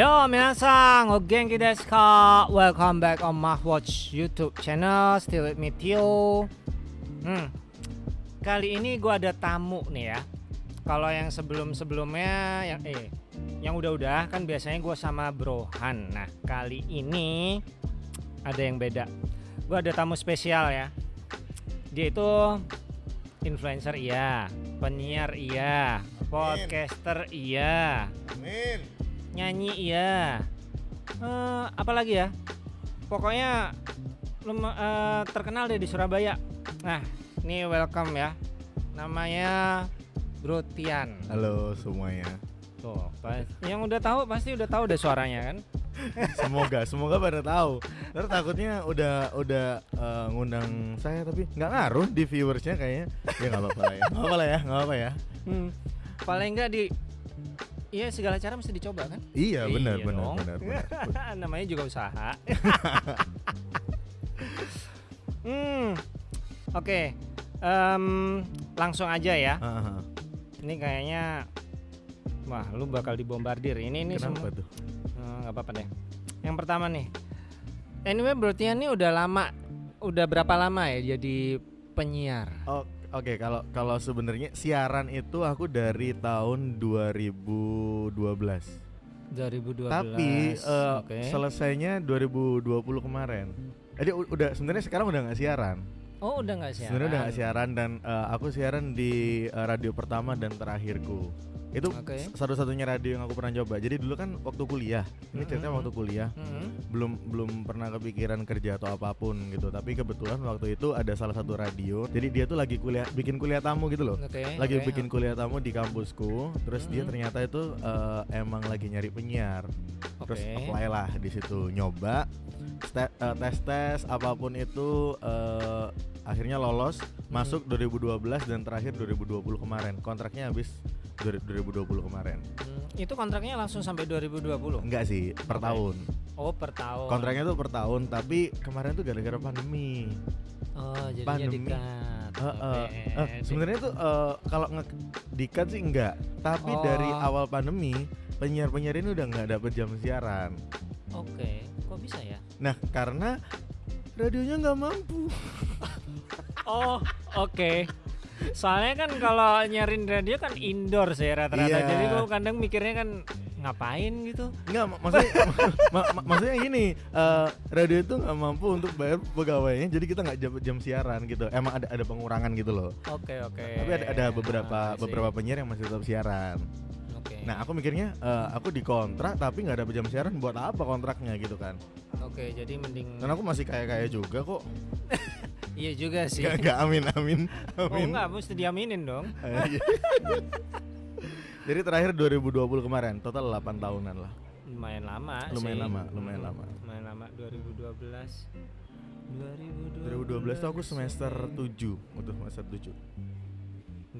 Yo, minasan, o genki desu ka? Welcome back on Mahwatch YouTube channel. Still with me Tio. Hmm. Kali ini gua ada tamu nih ya. Kalau yang sebelum-sebelumnya yang eh yang udah-udah kan biasanya gua sama Brohan. Nah, kali ini ada yang beda. Gua ada tamu spesial ya. Dia itu influencer iya, penyiar iya, podcaster iya, Amin. Nyanyi iya Eh, apa lagi ya pokoknya lum- eh, terkenal deh di Surabaya nah ini welcome ya namanya Bro Tian Halo semuanya. tuh pas- yang udah tahu pasti udah tahu deh suaranya kan Semoga semoga pada tahu. Ntar takutnya udah udah eh, ngundang saya tapi nggak ngaruh di viewersnya kayaknya. Ya nggak apa-apa lah ya. Nggak apa-apa lah ya. Nggak apa ya. Hmm, paling enggak di Iya segala cara mesti dicoba kan Iya benar Iya benar benar benar. namanya juga usaha hmm oke Em, langsung aja ya Ah, ah. Ini kayaknya wah lu bakal dibombardir. Ini ini Kenapa semua tuh? Eh, nggak apa-apa deh. Yang pertama nih. Anyway, berarti ini udah lama udah berapa lama ya jadi penyiar? Oh, Oke, kalau kalau sebenarnya siaran itu aku dari tahun 2012. 2012. Tapi eh, Oke. selesainya 2020 kemarin. Jadi udah sebenarnya sekarang udah nggak siaran. Oh, udah nggak siaran. Sebenarnya udah gak siaran dan eh, aku siaran di eh, radio pertama dan terakhirku. Itu Oke. s- satu-satunya radio yang aku pernah coba. Jadi dulu kan waktu kuliah. Ini ceritanya Mhm. waktu kuliah. Mhm. Belum belum pernah kepikiran kerja atau apa pun gitu. Tapi kebetulan waktu itu ada salah satu radio. Jadi dia tuh lagi kuliah bikin kuliah tamu gitu loh. Oke. Lagi oke. bikin kuliah tamu di kampusku. Terus dia Mhm. ternyata itu eh, emang lagi nyari penyiar. Terus Oke. apply lah di situ nyoba tes tes tes apa pun itu eh, akhirnya lolos masuk 2012 dan terakhir 2020 kemarin kontraknya habis 2020 kemarin Hmm, itu kontraknya langsung sampai 2020. enggak sih per Oke. tahun Oh, per tahun. kontraknya tuh per tahun tapi kemarin tuh gara-gara pandemi Oh, jadinya pandemi. dikat. Eh, Oke. eh, sebenarnya tuh eh, kalau dikat sih enggak tapi Oh. dari awal pandemi penyiar-penyiar ini udah nggak dapet jam siaran Oke, kok bisa ya? nah karena radionya nggak mampu Oh, oke. Soalnya kan kalau nyariin radio kan indoor sih rata-rata. Iya. Jadi gue kadang mikirnya kan ngapain gitu. Enggak, mak- maksudnya ma- ma- maksudnya gini, eh, radio itu nggak mampu untuk bayar pegawainya, jadi kita nggak jam, jam siaran gitu. Emang ada ada pengurangan gitu loh. Oke, oke. Tapi ada ada beberapa Ah, beberapa penyiar yang masih tetap siaran. Oke. Nah, aku mikirnya eh, aku dikontrak tapi nggak ada jam siaran buat apa kontraknya gitu kan? Oke, jadi mending Dan aku masih kaya kaya juga kok. Iya juga sih. Gak, gak amin amin Oh amin. enggak, mesti diaminin dong. Eh, iya. jadi terakhir 2020 kemarin, total 8 tahunan lah. Lumayan lama Lumayan sih. lama, lumayan lama. Lumayan lama 2012. 2012. Iya. 2012 tuh aku semester 7 Untuk semester 7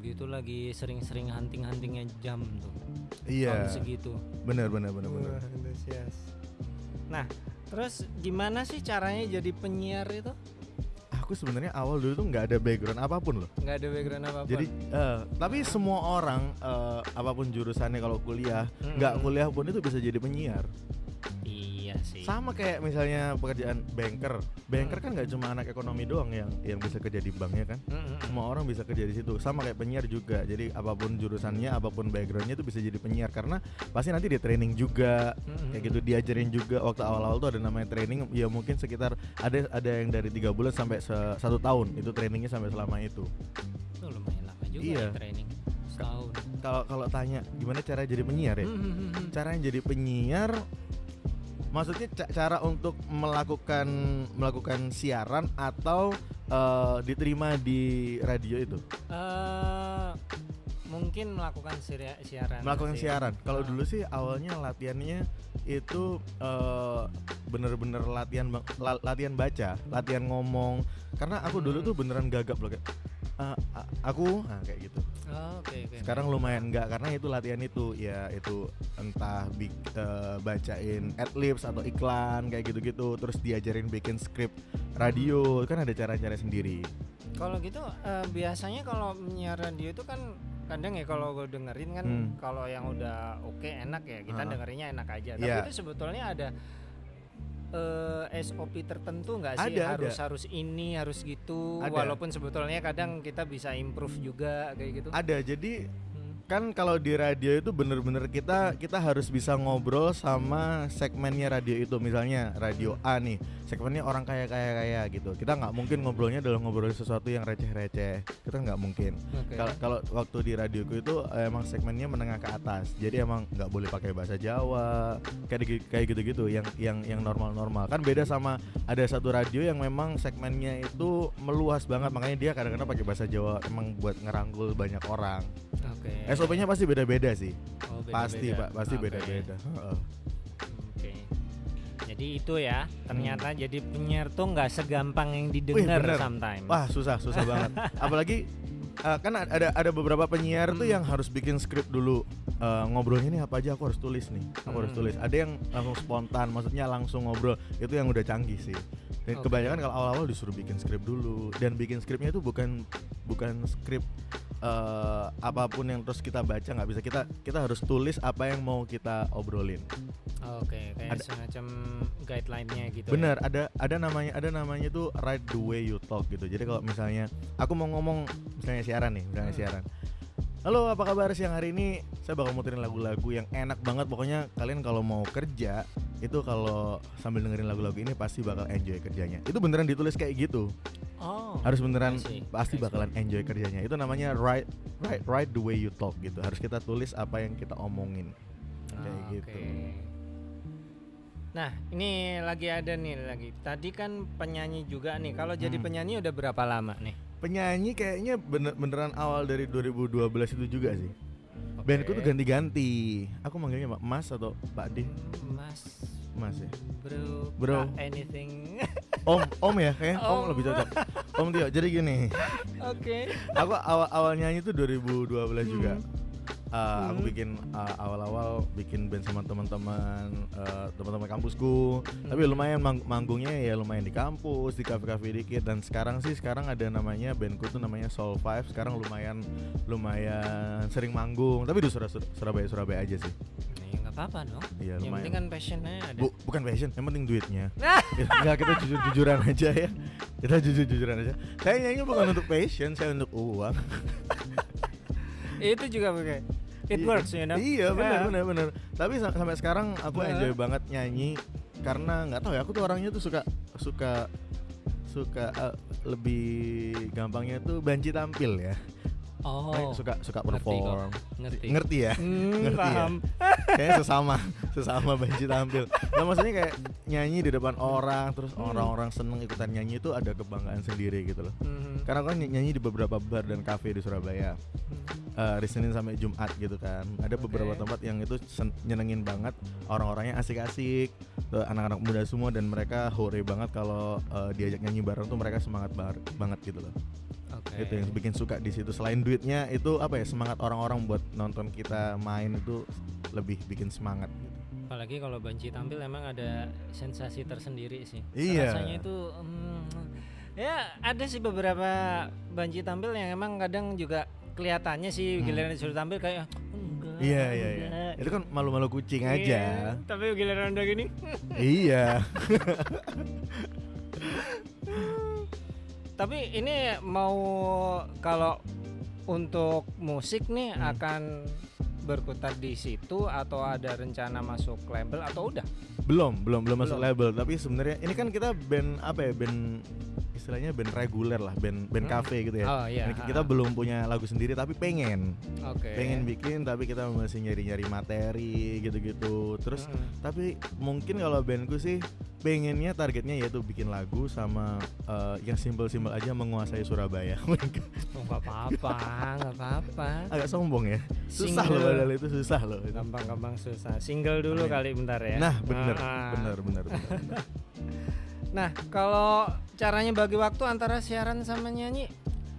Gitu lagi sering-sering hunting-huntingnya jam tuh. Iya Tahun segitu. Bener bener bener bener Wah, antusias. Nah, terus gimana sih caranya jadi penyiar itu? Aku sebenarnya awal dulu tuh nggak ada background apa pun loh. Nggak ada background apa-apa. Jadi eh, Tapi semua orang eh, Apa pun jurusannya kalau kuliah nggak kuliah pun itu bisa jadi penyiar sih. Sama kayak misalnya pekerjaan banker Banker Hmm. kan nggak cuma anak ekonomi doang yang yang bisa kerja di banknya kan Mm-mm. semua orang bisa kerja di situ sama kayak penyiar juga jadi apa pun jurusannya apa pun backgroundnya itu bisa jadi penyiar karena pasti nanti di training juga Mm-mm. kayak gitu diajarin juga waktu awal-awal tuh ada namanya training ya mungkin sekitar ada ada yang dari tiga bulan sampai se- satu tahun itu trainingnya sampai selama itu Tuh, lumayan lama juga Iya. ya training. Setahun. kalau kalau tanya gimana cara jadi penyiar ya Mm-mm. cara yang jadi penyiar maksudnya ca- cara untuk melakukan melakukan siaran atau eh, diterima di radio itu Eh, mungkin melakukan siaran. melakukan sih. siaran kalau Ah. dulu sih awalnya latihannya itu eh, bener-bener latihan la- latihan baca latihan ngomong karena aku dulu Hmm. tuh beneran gagap loh kayak "Eh, aku nah kayak gitu Oh, Oke, oke. sekarang lumayan enggak karena itu latihan itu ya itu entah bik- eh, bacain adlibs atau iklan kayak gitu-gitu terus diajarin bikin skrip radio kan ada cara-cara sendiri Kalau gitu eh, biasanya kalau menyiar radio itu kan kadang ya kalau gue dengerin kan Hmm. kalau yang udah oke enak ya kita Ha-ha. dengerinnya enak aja. Tapi Iya. itu sebetulnya ada eh, SOP tertentu nggak sih Ada, harus ada. harus ini harus gitu Ada. walaupun sebetulnya kadang kita bisa improve juga kayak gitu. Ada jadi. Kan kalau di radio itu bener-bener kita kita harus bisa ngobrol sama segmennya radio itu. Misalnya radio A nih segmennya orang kaya kaya kaya gitu. Kita nggak mungkin ngobrolnya dalam ngobrolin sesuatu yang receh receh kita nggak mungkin. Kalau kalau waktu di radioku itu eh, emang segmennya menengah ke atas. Jadi emang nggak boleh pakai bahasa Jawa kayak kayak gitu gitu yang yang yang normal normal kan beda sama ada satu radio yang memang segmennya itu meluas banget. Makanya dia kadang-kadang pakai bahasa Jawa emang buat ngerangkul banyak orang. Oke. SOP-nya pasti beda-beda sih. Oh, Pasti, beda-beda. Pak, pasti beda-beda. Heeh. Oke. Jadi itu ya, ternyata jadi penyiar tuh nggak segampang yang didengar sometimes. Wah, susah, susah banget. Apalagi eh, kan ada ada beberapa penyiar tuh Hmm. yang harus bikin skrip dulu. Eh, ngobrolnya ini apa aja aku harus tulis nih. Aku harus Hmm. tulis. Ada yang langsung spontan, maksudnya langsung ngobrol. Itu yang udah canggih sih. Dan Oke. kebanyakan kalau awal-awal disuruh bikin skrip dulu dan bikin skripnya itu bukan bukan skrip eh, apa pun yang terus kita baca nggak bisa kita kita harus tulis apa yang mau kita obrolin. Oke, kayak Ada- semacam guideline-nya gitu. Bener, ada ada namanya ada namanya tuh write the way you talk gitu. Jadi kalau misalnya aku mau ngomong misalnya siaran nih, misalnya Hmm. siaran. Halo, apa kabar siang hari ini? Saya bakal muterin lagu-lagu yang enak banget. Pokoknya kalian kalau mau kerja itu kalau sambil dengerin lagu-lagu ini pasti bakal enjoy kerjanya. Itu beneran ditulis kayak gitu. Oh. Harus beneran pasti bakalan enjoy kerjanya. Itu namanya write write write the way you talk gitu. Harus kita tulis apa yang kita omongin. Kayak Oke. gitu. Nah, ini lagi ada nih lagi. Tadi kan penyanyi juga nih. Kalau jadi Hmm. penyanyi udah berapa lama nih? Penyanyi kayaknya bener beneran awal dari 2012 itu juga sih. Oke. Bandku tuh ganti-ganti. Aku manggilnya Pak Mas atau Pak D. Mas Mas ya. Bro, Bro. Anything. Om, Om ya kayaknya Om, Om. lebih cocok. Om Tio. Jadi gini, Oke. aku awal awal nyanyi tuh 2012 juga. Uh, aku Hmm. bikin uh, awal-awal bikin band sama teman-teman uh, teman-teman kampusku. Tapi lumayan mang- manggungnya ya lumayan di kampus, di kafe-kafe dikit dan sekarang sih sekarang ada namanya bandku tuh namanya Soul Five. Sekarang lumayan lumayan sering manggung, tapi di Surab- Surabaya Surabaya aja sih. Ya nggak apa-apa dong. Iya, yang lumayan. penting kan passionnya ada. Bu, bukan passion, yang penting duitnya. Nah, Enggak, kita jujur-jujuran aja ya. Kita jujur-jujuran aja. Saya nyanyi bukan untuk passion, saya untuk uang. itu juga pakai. It Iya. works, you know. Iya, benar Ya. benar benar. Tapi sa- sampai sekarang aku Nah. enjoy banget nyanyi karena nggak tahu ya, aku tuh orangnya tuh suka suka suka eh, lebih gampangnya tuh banci tampil ya. Oh. Kayak suka suka ngerti perform. Ngerti. Ngerti ya? Hmm, Ngerti ya? paham. Kayaknya sesama sesama banci tampil. Nah, maksudnya kayak nyanyi di depan orang terus Hmm. orang-orang seneng ikutan nyanyi itu ada kebanggaan sendiri gitu loh. Mhm. Karena aku kan ny- nyanyi di beberapa bar dan kafe di Surabaya. Eh, hari Senin sampai Jumat gitu kan. Ada beberapa tempat yang itu nyenengin banget, orang-orangnya asik-asik, tuh anak-anak muda semua dan mereka hore banget kalau eh, diajak nyanyi bareng tuh mereka semangat bar- banget gitu loh. Oke. Itu yang bikin suka di situ. Selain duitnya itu apa ya semangat orang-orang buat nonton kita main itu lebih bikin semangat gitu. Apalagi kalau banci tampil emang ada sensasi tersendiri sih. Iya. Rasanya itu hmm, ya ada sih beberapa banci tampil yang emang kadang juga kelihatannya sih Hmm. giliran disuruh tampil kayak enggak. Iya iya iya. enggak." Itu kan malu-malu kucing Iya, aja. Tapi giliran udah gini iya. Tapi ini mau kalau untuk musik nih Hmm. akan berkutat di situ atau ada rencana masuk label atau udah? belum belum belum masuk Belum. label tapi sebenarnya ini kan kita band apa ya band istilahnya band reguler lah band band Hmm. cafe gitu ya Oh iya. Ini kita belum punya lagu sendiri tapi pengen Oke. pengen bikin tapi kita masih nyari nyari materi gitu gitu terus Mm-mm. tapi mungkin kalau bandku sih pengennya targetnya yaitu bikin lagu sama eh, yang simpel-simpel aja menguasai Surabaya Oh, apa-apa, nggak apa-apa. agak sombong ya susah Single. loh padahal itu susah loh. Gampang-gampang susah. Single dulu Amin. kali bentar ya. nah bener Ah. bener bener, bener, bener. Nah, kalau caranya bagi waktu antara siaran sama nyanyi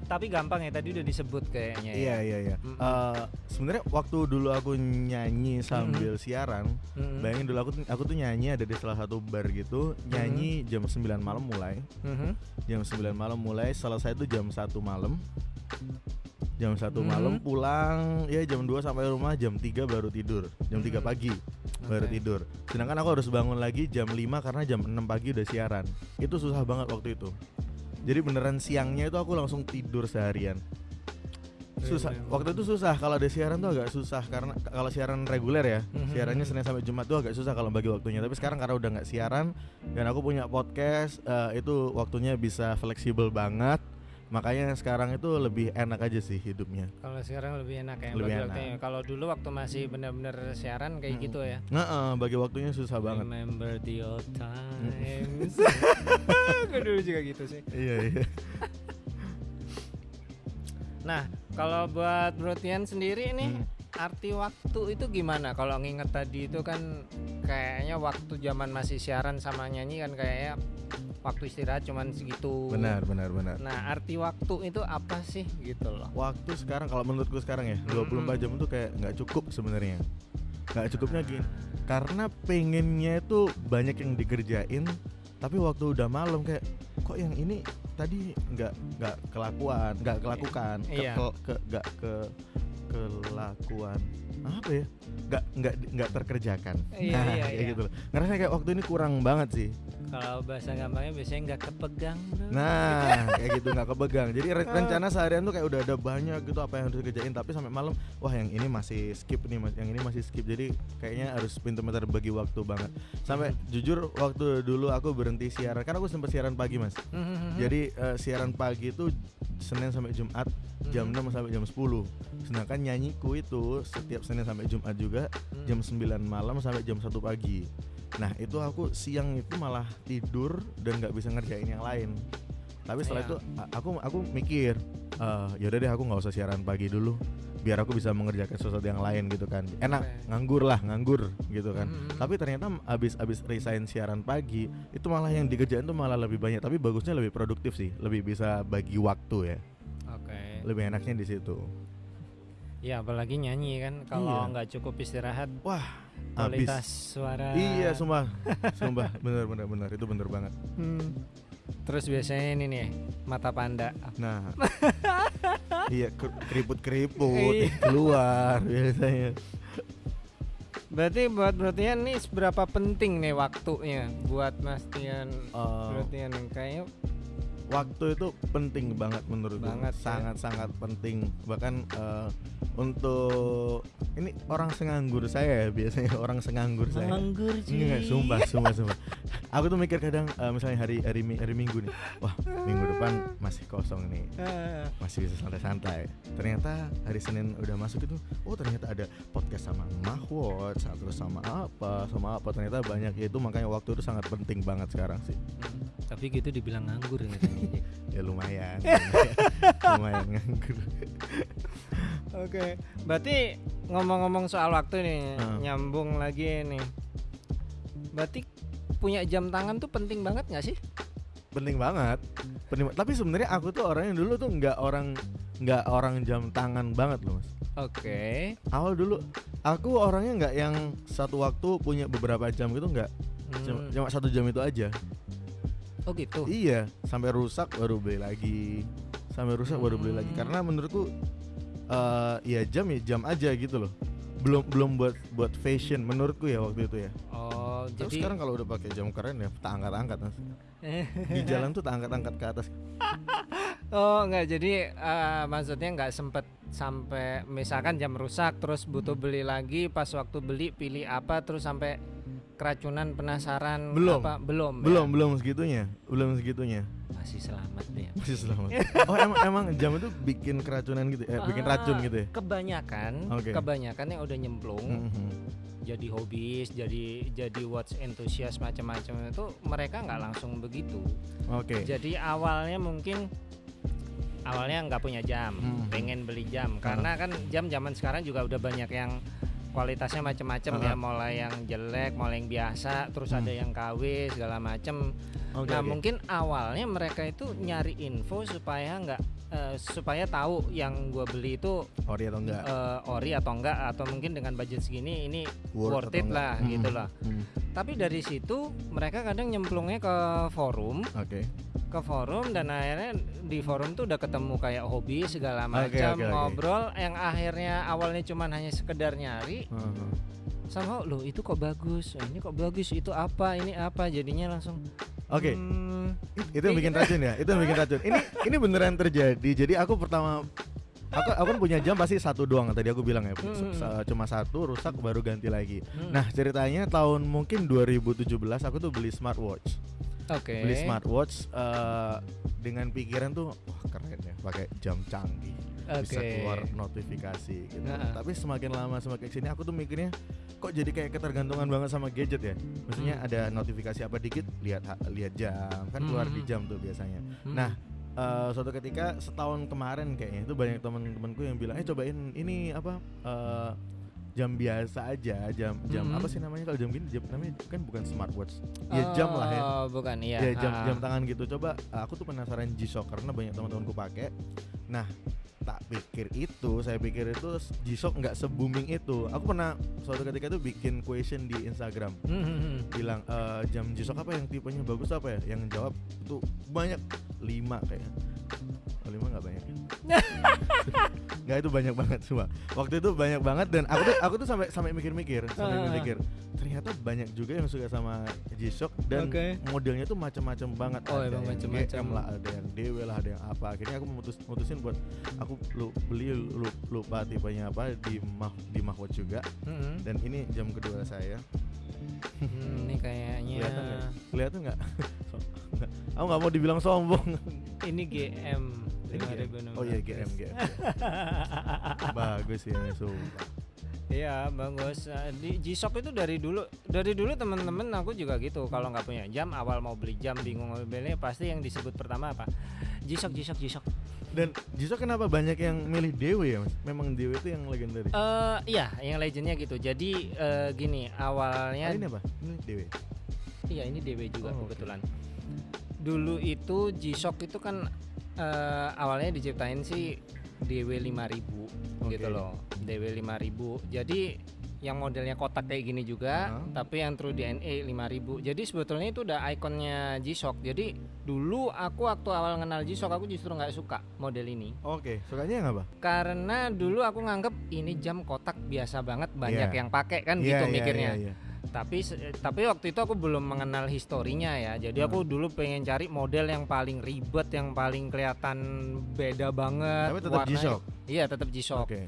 tapi gampang ya tadi udah disebut kayaknya Iya ya. iya iya. Mm-mm. Eh, Sebenarnya waktu dulu aku nyanyi sambil siaran, Mm-mm. bayangin dulu aku tuh- aku tuh nyanyi ada di salah satu bar gitu, nyanyi jam 9 malam mulai, Mhm. jam 9 malam mulai, selesai itu jam 1 malam. Jam satu Mhm. malam pulang ya jam 2 sampai rumah jam 3 baru tidur jam 3 Hmm. pagi baru Oke. tidur sedangkan aku harus bangun lagi jam 5 karena jam 6 pagi udah siaran itu susah banget waktu itu jadi beneran siangnya itu aku langsung tidur seharian susah Iya, iya. waktu itu susah kalau ada siaran tuh agak susah karena kalau siaran reguler ya Mhm. siarannya senin sampai jumat tuh agak susah kalau bagi waktunya tapi sekarang karena udah nggak siaran dan aku punya podcast eh, itu waktunya bisa fleksibel banget makanya sekarang itu lebih enak aja sih hidupnya Kalau sekarang lebih enak ya Lebih bagi enak. waktunya. Kalau dulu waktu masih benar-benar siaran kayak Mm. gitu ya. Nah, eh, bagi waktunya susah banget. Remember the old times. Gue dulu juga gitu sih. iya iya. Nah, kalau buat Brotian sendiri nih Hmm. Arti waktu itu gimana? Kalau nginget tadi itu kan kayaknya waktu zaman masih siaran sama nyanyi kan kayaknya waktu istirahat cuman segitu. Benar benar benar. Nah, arti waktu itu apa sih gitu loh? Waktu sekarang kalau menurutku sekarang ya 24 jam itu kayak nggak cukup sebenarnya. Nggak cukupnya gini. Karena pengennya itu banyak yang dikerjain, tapi waktu udah malam kayak kok yang ini tadi nggak nggak kelakuan, nggak kelakukan, ke, Iya. ke- ke- nggak ke kelakuan apa ya? Nggak nggak nggak terkerjakan. Iya, nah, iya, kayak iya. gitu loh. Ngerasa kayak waktu ini kurang banget sih. Kalau bahasa gampangnya biasanya nggak kepegang. bro. Nah, kayak gitu nggak kepegang. Jadi re- rencana seharian tuh kayak udah ada banyak gitu apa yang harus dikerjain, tapi sampai malam, wah yang ini masih skip nih, mas, yang ini masih skip. Jadi kayaknya harus pintar-pintar bagi waktu banget. Sampai jujur waktu dulu aku berhenti siaran, karena aku sempat siaran pagi mas. Mhm. Jadi eh, siaran pagi itu Senin sampai Jumat jam Mhm. 6 sampai jam 10 Sedangkan nyanyiku itu setiap Senin sampai Jumat juga Hmm. jam 9 malam sampai jam 1 pagi Nah itu aku siang itu malah tidur dan nggak bisa ngerjain yang lain Tapi setelah Iya. itu aku aku mikir eh yaudah deh aku nggak usah siaran pagi dulu biar aku bisa mengerjakan sesuatu yang lain gitu kan enak Oke. nganggur lah nganggur gitu kan Mhm. tapi ternyata abis abis resign siaran pagi itu malah yang dikerjain tuh malah lebih banyak tapi bagusnya lebih produktif sih lebih bisa bagi waktu ya Oke. lebih enaknya di situ Ya apalagi nyanyi kan kalau Iya. nggak cukup istirahat wah kualitas abis suara. iya sumpah sumpah bener bener bener itu bener banget Hmm. Terus biasanya ini nih mata panda. nah iya keriput keriput Iya. keluar biasanya Berarti buat Brotian nih seberapa penting nih waktunya buat Mas Tian Eh, Brotian kayaknya waktu itu penting banget menurut Banget, ya. sangat sangat penting bahkan eh, untuk ini orang senganggur saya ya biasanya orang senganggur saya menganggur Enggak, sumpah, sumpah, sumpah. Aku tuh mikir kadang eh, misalnya hari hari hari Minggu nih. Wah, minggu depan masih kosong nih. Ah, Masih bisa santai-santai. Ternyata hari Senin udah masuk itu, oh ternyata ada podcast sama Mahwot, terus sama apa, sama apa. Ternyata banyak ya itu makanya waktu itu sangat penting banget sekarang sih. hmm, Tapi gitu dibilang nganggur. Jack. Ya lumayan. lumayan nganggur. Oke, berarti ngomong-ngomong soal waktu nih, Hmm. nyambung lagi nih. Berarti punya jam tangan tuh penting banget nggak sih? penting banget. Penting, tapi sebenarnya aku tuh orangnya dulu tuh nggak orang nggak orang jam tangan banget loh, Mas. Oke. awal dulu aku orangnya nggak yang satu waktu punya beberapa jam gitu nggak Hmm. cuma satu jam itu aja Oh gitu. iya sampai rusak baru beli lagi sampai rusak baru beli lagi Hmm. karena menurutku eh ya jam ya jam aja gitu loh belum belum buat buat fashion menurutku ya waktu itu ya Oh, Terus jadi sekarang kalau udah pakai jam keren ya tak angkat angkat mas di jalan tuh tak angkat angkat ke atas Oh enggak jadi eh, maksudnya nggak sempet sampai misalkan jam rusak terus butuh beli lagi pas waktu beli pilih apa terus sampai keracunan penasaran Belum. apa belum ya? belum belum segitunya belum segitunya masih selamat ya masih selamat oh emang emang jam itu bikin keracunan gitu ya bikin Ah, racun gitu ya kebanyakan Oke. kebanyakan yang udah nyemplung Mhm. Jadi hobis jadi jadi watch enthusiast macam-macam itu mereka nggak langsung begitu oke jadi awalnya mungkin awalnya nggak punya jam Hmm. pengen beli jam karena kan jam zaman sekarang juga udah banyak yang kualitasnya macam-macam ya Ah. mulai yang jelek mulai yang biasa terus Hmm. ada yang KW segala macam Oke, nah oke. mungkin awalnya mereka itu nyari info supaya nggak eh, supaya tahu yang gua beli itu ori atau enggak eh, ori atau enggak atau mungkin dengan budget segini ini Worth worth, it enggak. lah Hmm. gitu lah Hmm. tapi dari situ mereka kadang nyemplungnya ke forum oke ke forum dan akhirnya di forum tuh udah ketemu kayak hobi segala macam oke, oke. ngobrol yang akhirnya awalnya cuman hanya sekedar nyari Heeh. sama lo itu kok bagus ini kok bagus itu apa ini apa jadinya langsung Oke, hmm, itu yang bikin racun ya. Itu yang bikin racun. Ini ini beneran terjadi. Jadi aku pertama aku aku kan punya jam pasti satu doang tadi aku bilang ya. Hmm. S- Cuma satu rusak baru ganti lagi. hmm, Nah, ceritanya tahun mungkin 2017 aku tuh beli smartwatch. oke Beli smartwatch eh, dengan pikiran tuh wah keren ya pakai jam canggih. Bisa Oke. keluar notifikasi gitu. Nah. Tapi semakin lama semakin sini aku tuh mikirnya kok jadi kayak ketergantungan banget sama gadget ya. Maksudnya Hmm. ada notifikasi apa dikit lihat ha- lihat jam kan keluar di Hmm. jam tuh biasanya. Hmm. Nah, eh, suatu ketika setahun kemarin kayaknya itu banyak teman-temanku yang bilang, "Eh cobain ini apa eh, jam biasa aja, jam jam Mhm. apa sih namanya kalau jam gini jam namanya kan bukan smartwatch. Ya jam lah ya. Oh, bukan iya Ya jam Ah. jam tangan gitu. Coba aku tuh penasaran G-Shock karena banyak teman-temanku pakai. Nah, tak pikir itu, saya pikir itu G-Shock nggak se-booming itu. Aku pernah suatu ketika itu bikin question di Instagram Hmm, hmm, hmm. bilang "Eh, jam G-Shock apa yang tipenya bagus apa ya yang jawab itu banyak lima kayaknya oh, lima nggak banyak nggak itu banyak banget semua waktu itu banyak banget dan aku tuh aku tuh sampai sampai mikir-mikir sampai Ah. mikir ternyata banyak juga yang suka sama G-Shock dan Oke. modelnya tuh macam-macam banget Oh, ada yang macam-macam. GM lah ada yang DW lah ada yang apa akhirnya aku memutus mutusin buat aku lu, beli lu, lupa tipenya apa di mah di Mahwatch juga Hmm, hmm. dan ini jam kedua saya Hmm, ini kayaknya Kelihatan nggak? So-. Aku nggak mau dibilang sombong. ini GM Ini GM. Oh iya GM GM. Bagus ini sumpah. Iya bagus. Eh, Di G-Shock itu dari dulu, dari dulu temen-temen aku juga gitu. Kalau nggak punya jam, awal mau beli jam bingung mau beli, pasti yang disebut pertama apa? G-Shock, G-Shock, G-Shock. Dan justru kenapa banyak yang milih Dewi ya mas? Memang Dewi itu yang legendaris. Eh, iya, yang legendnya gitu. Jadi eh, gini, awalnya Ah, ini apa? Ini Dewi. Iya ini DW juga Oh, kebetulan. Dulu itu G-Shock itu kan eh, awalnya diciptain sih DW 5000 Oke. gitu loh. DW 5000. Jadi yang modelnya kotak kayak gini juga, Heeh. tapi yang True DNA 5000. Jadi sebetulnya itu udah ikonnya G-Shock. Jadi dulu aku waktu awal kenal G-Shock aku justru nggak suka model ini. Oke, sukanya yang apa? Karena dulu aku nganggep ini jam kotak biasa banget banyak Iya. yang pakai kan Iya, gitu iya, mikirnya iya, iya. tapi tapi waktu itu aku belum mengenal historinya ya jadi aku dulu pengen cari model yang paling ribet yang paling kelihatan beda banget Tapi tetap G-Shock. iya tetap G-Shock Oke.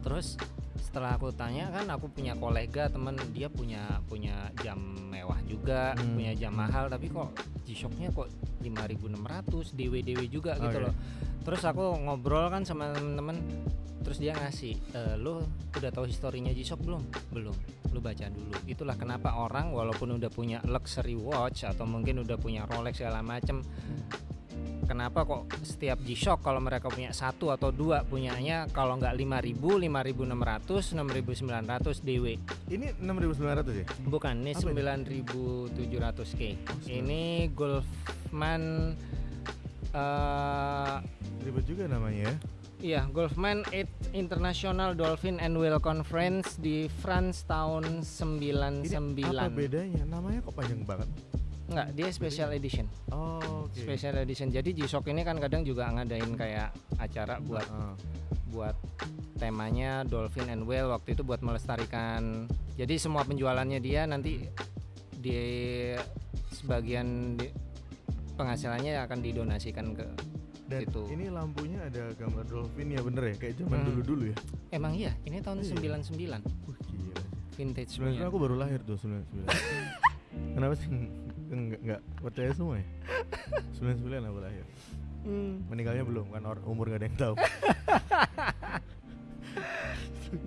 terus setelah aku tanya kan aku punya kolega temen dia punya punya jam mewah juga Hmm. punya jam mahal tapi kok G-Shocknya kok 5600 DW DW juga gitu Oke. loh terus aku ngobrol kan sama temen-temen terus dia ngasih "Eh, lo udah tahu historinya G-Shock belum belum lu baca dulu itulah kenapa orang walaupun udah punya luxury watch atau mungkin udah punya Rolex segala macem kenapa kok setiap G-Shock kalau mereka punya satu atau dua punyanya kalau nggak 5000 5600 6900 DW Ini 6.900 ya? bukan ini Apa 9700K ini Golfman eh Ribet juga namanya ya. Iya, Golfman 8 International Dolphin and Whale Conference di France tahun 99. Ini apa bedanya? Namanya kok panjang banget? Enggak, dia special edition. Oh, oke. Special edition. Jadi G-Shock ini kan kadang juga ngadain kayak acara buat Ah, buat temanya Dolphin and Whale waktu itu buat melestarikan. Jadi semua penjualannya dia nanti di sebagian di- penghasilannya akan didonasikan ke Dan Gitu. ini lampunya ada gambar dolphin ya bener ya? Kayak zaman Hmm. dulu-dulu ya? Emang iya, ini tahun Iya. 99 Wah gila vintage 99 punya. aku baru lahir tuh 99 Kenapa sih enggak, enggak percaya semua ya? 99 aku lahir Hmm. Meninggalnya belum kan umur gak ada yang tahu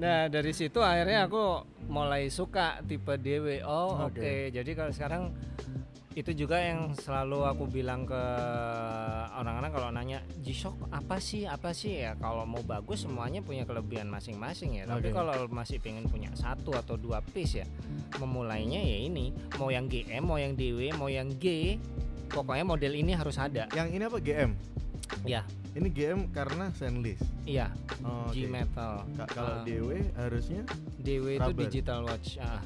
Nah dari situ akhirnya aku mulai suka tipe DW. Oh oke. Oke. Jadi kalau sekarang itu juga yang selalu aku bilang ke orang-orang kalau nanya G-Shock apa sih? Apa sih? Ya kalau mau bagus semuanya punya kelebihan masing-masing ya. Tapi Oke. kalau masih pengen punya satu atau dua piece ya memulainya ya ini mau yang GM mau yang DW mau yang G pokoknya model ini harus ada. Yang ini apa GM? ya. Ini GM karena stainless? Iya oh, G metal. Ka- Kalau Ah. DW harusnya DW itu digital watch ah.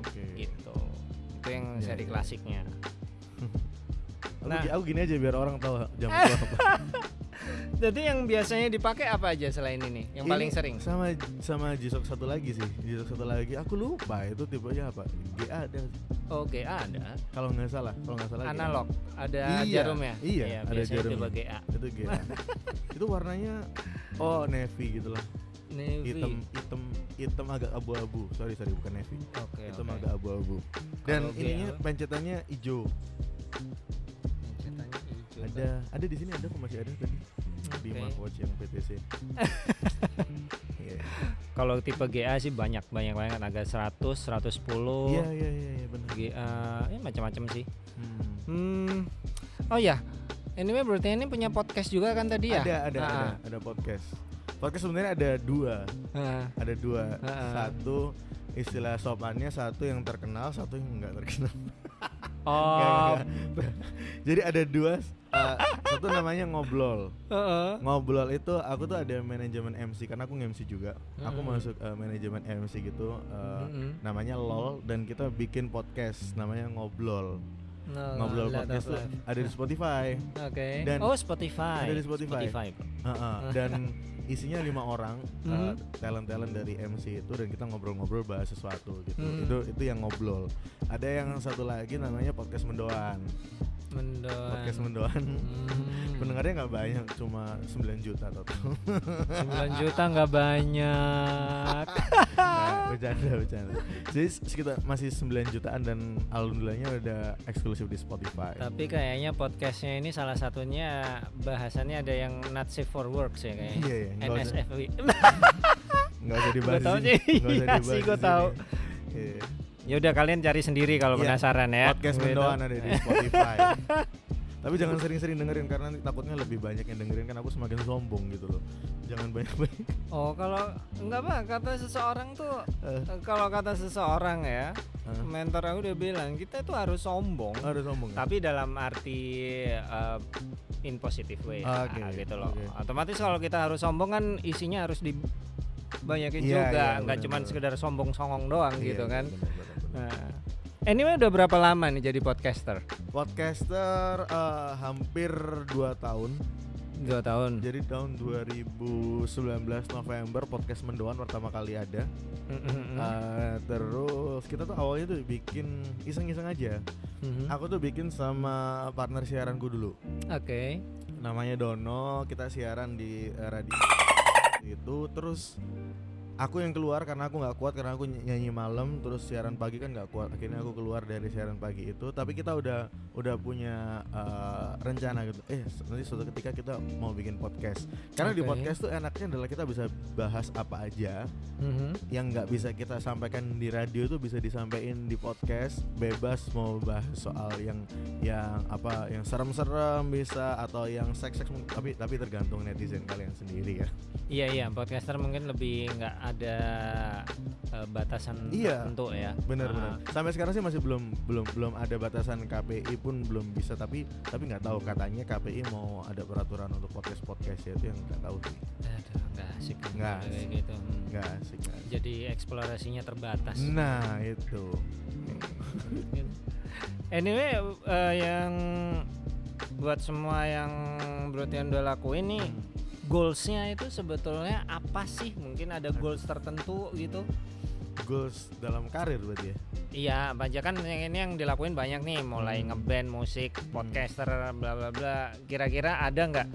Oke. Gitu itu yang Iya, seri iya. klasiknya Nah. aku gini aja biar orang tahu jam gua apa. Jadi yang biasanya dipakai apa aja selain ini? Yang Ini paling sering? sama sama G-Shock satu lagi sih. G-Shock satu lagi aku lupa itu tipenya apa. GA ada Oke, ada. kalau nggak salah, kalau nggak salah GA. Analog, ada Iya, jarum ya? iya, ada biasanya jarumnya. tipe GA. Itu GA. itu warnanya oh navy gitu lah. Navy. Hitam hitam hitam agak abu-abu. Sorry sorry bukan navy. Oke, hitam oke. agak abu-abu. Dan Kalau ininya GA. pencetannya hijau. Ceritanya hijau. Ada ada di sini ada kok masih ada tadi di Oke. Markwatch yang PTC. Iya. Kalau tipe GA sih banyak banyak banget agak 100, 110. Iya iya iya iya, benar. GA ya macam-macam sih. Hmm. Hmm. Oh ya. Anyway berarti ini punya podcast juga kan tadi ya? Ada ada Ah, ada ada podcast. Podcast sebenarnya ada dua, ah. ada dua. Ah. Satu istilah sopannya, satu yang terkenal, satu yang enggak terkenal. Oh. Nggak, nggak. Jadi ada dua. uh, satu namanya ngobrol. Heeh. Ngobrol itu aku tuh ada manajemen MC karena aku nge-MC juga. Aku Mm. masuk uh, manajemen MC gitu. uh, Mm-mm. Namanya LOL dan kita bikin podcast namanya ngobrol. No, ngobrol Lot podcast tuh Life. ada di Spotify. Oke. Dan- oh Spotify. ada di Spotify. Uh-uh, dan isinya lima orang uh, Mhm. talent-talent dari MC itu dan kita ngobrol-ngobrol bahas sesuatu gitu. Mhm. Itu itu yang ngobrol. Ada yang satu lagi namanya podcast mendoan. Mendoan. Podcast mendoan. Hmm. Pendengarnya nggak banyak, cuma 9 juta total. 9 juta nggak banyak. Nah, bercanda bercanda. Jadi sekitar masih 9 jutaan dan alhamdulillahnya udah eksklusif di Spotify. Tapi kayaknya podcastnya ini salah satunya bahasannya ada yang not safe for work sih kayaknya. Iya, iya, NSFW. Nggak usah dibahas. Di sini. sih, iya sih, sini. tahu. Iya. Ya udah kalian cari sendiri kalau Iya, penasaran ya. Podcast Gitu. mendoan ada di Spotify. Tapi jangan sering-sering dengerin karena nanti takutnya lebih banyak yang dengerin kan aku semakin sombong gitu loh. Jangan banyak-banyak. Oh, kalau enggak Pak, kata seseorang tuh eh, kalau kata seseorang ya, eh, mentor aku udah bilang kita itu harus sombong. harus sombong. ya? tapi dalam arti uh, in positive way ya, Oke, gitu loh oke. otomatis kalau kita harus sombong kan isinya harus dibanyakin Iya, juga iya, nggak benar, cuma sekedar sombong songong doang Iya, gitu iya, kan benar, benar. Nah. anyway udah berapa lama nih jadi podcaster Podcaster eh, hampir 2 tahun. dua tahun Jadi tahun 2019 November podcast mendoan pertama kali ada. Mm-mm-mm. Eh, terus kita tuh awalnya tuh bikin iseng-iseng aja. Mhm. Aku tuh bikin sama partner siaranku dulu. oke namanya Dono kita siaran di eh, radio itu terus aku yang keluar karena aku nggak kuat karena aku ny- nyanyi malam terus siaran pagi kan nggak kuat. Akhirnya aku keluar dari siaran pagi itu. Tapi kita udah udah punya eh, rencana gitu. Eh nanti suatu ketika kita mau bikin podcast. Karena di Oke. podcast tuh enaknya adalah kita bisa bahas apa aja Mhm. yang nggak bisa kita sampaikan di radio itu bisa disampaikan di podcast. Bebas mau bahas soal yang yang apa yang serem-serem bisa atau yang seks-seks tapi tapi tergantung netizen kalian sendiri ya. Iya iya. Podcaster mungkin lebih nggak ada uh, batasan Iya. tertentu ya. Benar-benar Ah, sampai sekarang sih masih belum belum belum ada batasan KPI pun belum bisa tapi tapi nggak tahu katanya KPI mau ada peraturan untuk podcast podcast ya itu yang nggak tahu sih aduh, nggak asik kan Nggak kalau kayak asik. gitu Hmm. nggak asik nggak asik. jadi eksplorasinya terbatas nah itu Anyway, eh, yang buat semua yang Brotian udah lakuin nih, goalsnya itu sebetulnya apa sih? Mungkin ada goals tertentu gitu? Goals dalam karir berarti ya Iya, banyak kan yang ini yang dilakuin banyak nih, mulai Hmm. ngeband, musik, podcaster, bla bla bla. Kira-kira ada nggak?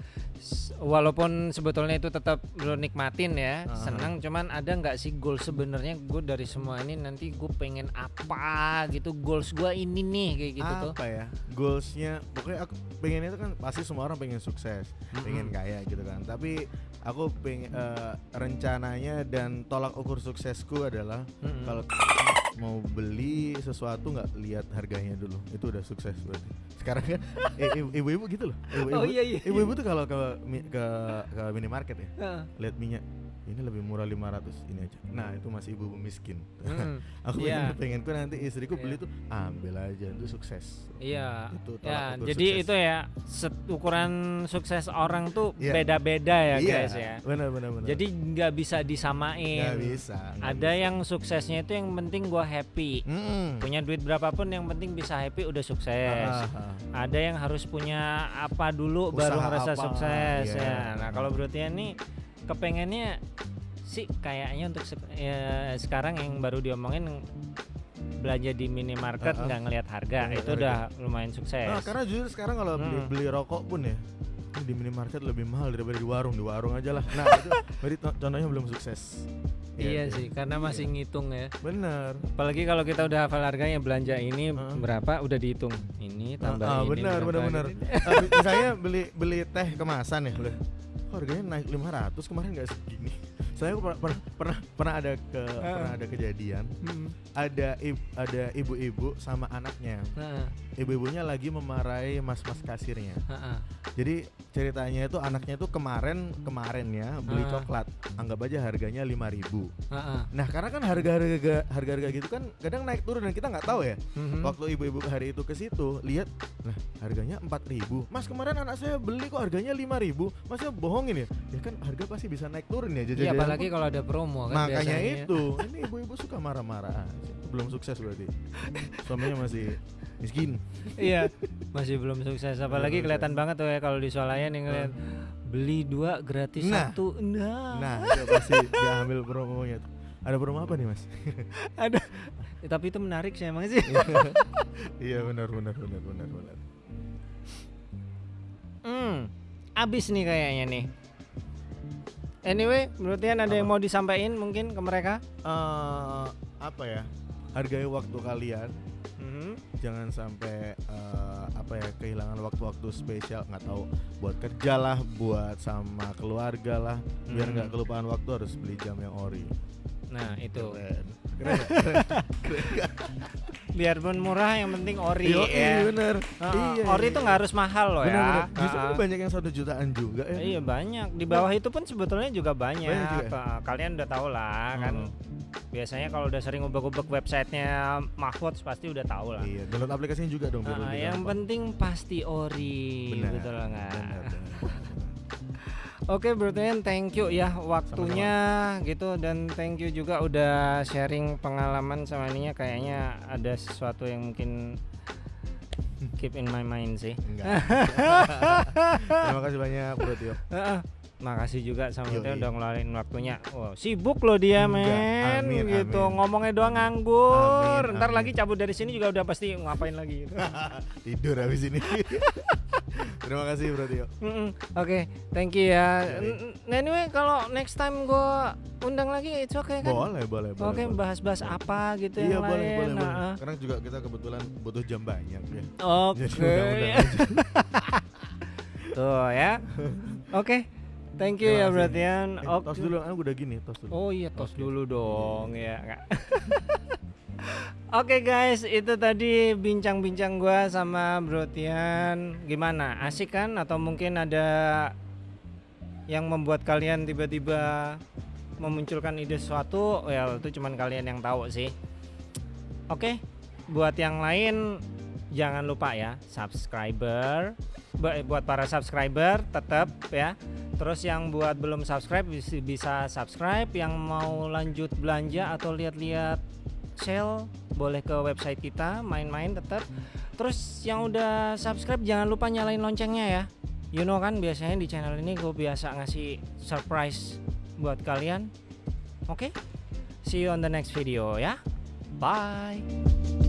Walaupun sebetulnya itu tetap lu nikmatin ya, Aha. senang. Cuman ada nggak sih goal sebenarnya gue dari semua ini nanti gue pengen apa gitu? Goals gue ini nih kayak gitu tuh. apa ya goalsnya pokoknya aku pengen itu kan pasti semua orang pengen sukses pengen kaya gitu kan tapi aku pengen eh, rencananya dan tolak ukur suksesku adalah Mm-mm. kalau mau beli sesuatu nggak lihat harganya dulu itu udah sukses berarti sekarang kan eh, ibu- ibu-ibu gitu loh ibu-ibu Oh, iya, iya. ibu-ibu tuh kalau ke ke ke minimarket ya Heeh. lihat minyak ini lebih murah 500 ini aja nah itu masih ibu-ibu miskin Mm, aku Iya. pengen pengenku nanti istriku beli Iya. tuh ambil aja itu sukses Iya. Itu tolak Ya, ukur jadi sukses. itu ya ukuran sukses orang tuh Iya. beda-beda ya iya guys ya. benar benar benar Jadi nggak bisa disamain. nggak bisa nggak Ada bisa. yang suksesnya itu yang penting gua happy. Mm-mm. Punya duit berapapun yang penting bisa happy udah sukses. Ah, ah, ah. Ada yang harus punya apa dulu baru Usaha ngerasa apa, sukses iya. ya. Nah, kalau Brotian nih kepengennya sih kayaknya untuk sek- ya, sekarang yang baru diomongin belanja di minimarket Ah, ah. nggak ngelihat harga Nggak itu ngeliat udah lumayan sukses. Nah, karena jujur sekarang kalau beli, Mm. beli rokok pun ya di minimarket lebih mahal daripada di warung di warung aja lah nah itu berarti to- contohnya belum sukses Iya sih, karena masih ngitung ya. benar Apalagi kalau kita udah hafal harganya belanja ini Heeh. berapa udah dihitung. Ini tambah Ah, ah, ini. benar berapa benar benar gitu. Ah, mi- misalnya beli beli teh kemasan ya kok harganya naik 500 kemarin nggak segini saya pernah pernah pernah, pernah ada ke Ah. pernah ada kejadian Hmm. ada ada ibu-ibu sama anaknya Heeh, ibu-ibunya lagi memarahi mas-mas kasirnya heeh. jadi ceritanya itu anaknya itu kemarin kemarin ya beli Ah. coklat anggap aja harganya 5000 Heeh. nah karena kan harga-harga harga-harga gitu kan kadang naik turun dan kita nggak tahu ya Mhm. waktu ibu-ibu hari itu ke situ lihat lah harganya 4000 mas kemarin anak saya beli kok harganya 5000 masnya bohongin ya ya kan harga pasti bisa naik turun ya Iya, jajan apalagi kalau ada promo kan makanya biasanya. itu ini ibu-ibu suka marah-marah belum sukses berarti suaminya masih miskin Iya, masih belum sukses. Apalagi kelihatan banget tuh ya kalau di swalayan yang ngeliat beli dua gratis Nah. satu. Nah, nah itu pasti dia ambil promonya tuh ada promo apa nih mas ada. Eh, tapi itu menarik sih emang sih. iya benar benar benar benar benar Hmm, abis nih kayaknya nih. Anyway, menurut Tian ada yang Apa? mau disampaikan mungkin ke mereka? Eh, apa ya hargai waktu kalian Mhm. jangan sampai eh, apa ya kehilangan waktu-waktu spesial nggak tahu buat kerja lah buat sama keluarga lah biar Hmm. nggak kelupaan waktu harus beli jam yang ori Nah itu, keren keren keren keren? biarpun murah yang penting ori Yoi, ya. bener Heeh, Iya, ori iya, itu iya. nggak harus mahal loh bener, ya. bener. justru kan Heeh. banyak yang satu jutaan juga ya Iya banyak. Di bawah itu pun sebetulnya juga banyak. Banyak juga? Ka- Kalian udah tahu lah kan. Hmm. Biasanya kalau udah sering ubek-ubek websitenya Mahfud pasti udah tahu lah. iya download aplikasinya juga dong lebih yang penting pasti ori, benar betul nggak? Oke, Bro Tian, thank you ya waktunya gitu dan thank you juga udah sharing pengalaman sama ininya kayaknya ada sesuatu yang mungkin keep in my mind sih. enggak terima kasih banyak bro Tio. Makasih juga sama Yoi. dia udah ngeluarin waktunya. Wow, sibuk loh dia Enggak, men amin, gitu. amin. Ngomongnya doang nganggur. Amin, Ntar amin. lagi cabut dari sini juga udah pasti ngapain lagi gitu. tidur habis ini terima kasih bro Tio Mm-mm. Oke, thank you ya. N- Anyway, kalau next time gua undang lagi it's okay kan? boleh boleh boleh Oke, boleh. bahas-bahas apa gitu Iya yang boleh lain. boleh boleh. Nah, Karena juga kita kebetulan butuh jam banyak ya. Oke. Jadi undang-undang aja. Tuh ya. Oke. Thank you ya kasih. Bratian. Eh, Oke. tos dulu, ah udah gini, tos dulu. Oh iya tos Oke. dulu dong ya Oke guys, itu tadi bincang-bincang gua sama Brotian. Gimana? Asik kan? Atau mungkin ada yang membuat kalian tiba-tiba memunculkan ide sesuatu? Well, itu cuman kalian yang tahu sih. Oke, buat yang lain jangan lupa ya subscriber. Ba- Buat para subscriber tetap ya Terus yang buat belum subscribe bis- bisa subscribe, yang mau lanjut belanja atau lihat-lihat sale boleh ke website kita, main-main tetap. Terus yang udah subscribe jangan lupa nyalain loncengnya ya. You know kan biasanya di channel ini gue biasa ngasih surprise buat kalian. Oke? See you on the next video ya. Bye.